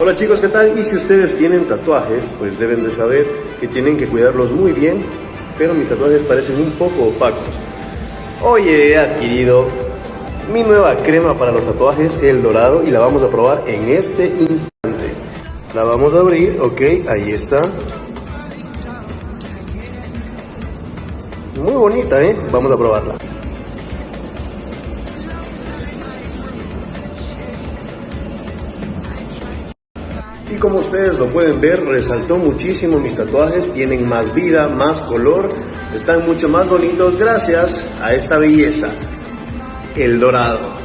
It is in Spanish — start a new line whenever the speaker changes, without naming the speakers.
Hola chicos, ¿qué tal? Y si ustedes tienen tatuajes, pues deben de saber que tienen que cuidarlos muy bien, pero mis tatuajes parecen un poco opacos. Hoy he adquirido mi nueva crema para los tatuajes, el dorado, y la vamos a probar en este instante. La vamos a abrir, ok, ahí está. Muy bonita, ¿eh? Vamos a probarla. Y como ustedes lo pueden ver, resaltó muchísimo mis tatuajes, tienen más vida, más color, están mucho más bonitos gracias a esta belleza, el dorado.